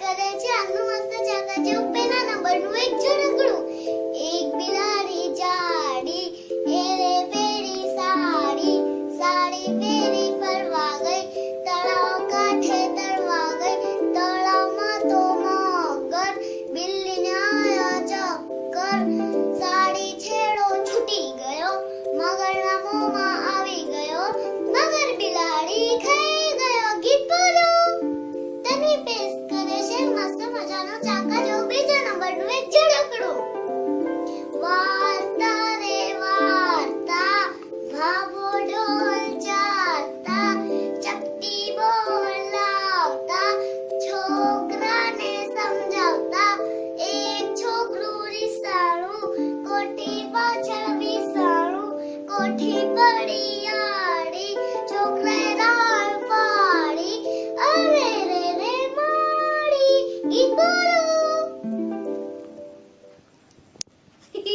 Că de ce nu mă stăcea, că pe n 讲个就。